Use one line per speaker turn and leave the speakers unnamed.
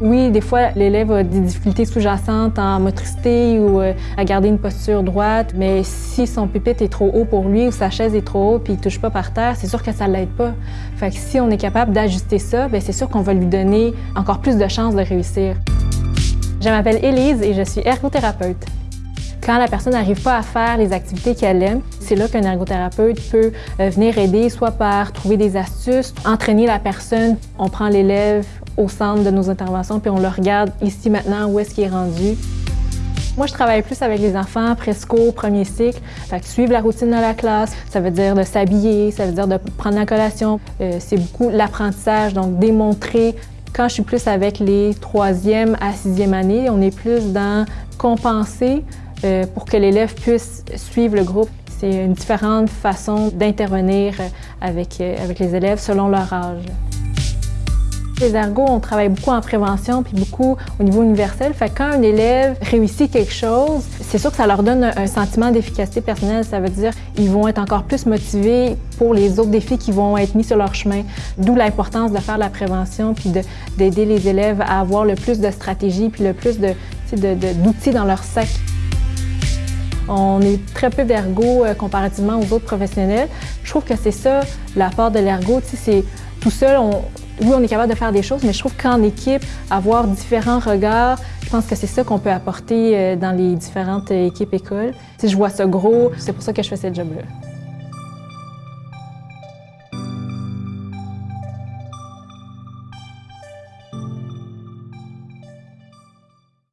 Oui, des fois, l'élève a des difficultés sous-jacentes en motricité ou euh, à garder une posture droite, mais si son pupitre est trop haut pour lui ou sa chaise est trop haute puis il touche pas par terre, c'est sûr que ça l'aide pas. Fait que si on est capable d'ajuster ça, bien, c'est sûr qu'on va lui donner encore plus de chances de réussir. Je m'appelle Élise et je suis ergothérapeute. Quand la personne n'arrive pas à faire les activités qu'elle aime, c'est là qu'un ergothérapeute peut euh, venir aider, soit par trouver des astuces, entraîner la personne. On prend l'élève au centre de nos interventions puis on le regarde ici maintenant où est-ce qu'il est rendu. Moi, je travaille plus avec les enfants presco, premier cycle. Fait que suivre la routine de la classe, ça veut dire de s'habiller, ça veut dire de prendre la collation. Euh, c'est beaucoup l'apprentissage, donc démontrer quand je suis plus avec les troisième à sixième années, on est plus dans compenser euh, pour que l'élève puisse suivre le groupe. C'est une différente façon d'intervenir avec, euh, avec les élèves selon leur âge. Les ergots, on travaille beaucoup en prévention puis beaucoup au niveau universel. Fait quand un élève réussit quelque chose, c'est sûr que ça leur donne un, sentiment d'efficacité personnelle. Ça veut dire qu'ils vont être encore plus motivés pour les autres défis qui vont être mis sur leur chemin. D'où l'importance de faire la prévention puis d'aider les élèves à avoir le plus de stratégies puis le plus d'outils de, dans leur sac. On est très peu d'ergo euh, comparativement aux autres professionnels. Je trouve que c'est ça l'apport de l'ergo. C'est tout seul, oui, on est capable de faire des choses, mais je trouve qu'en équipe, avoir différents regards, je pense que c'est ça qu'on peut apporter euh, dans les différentes équipes écoles. Si je vois ça gros, c'est pour ça que je fais ce job-là.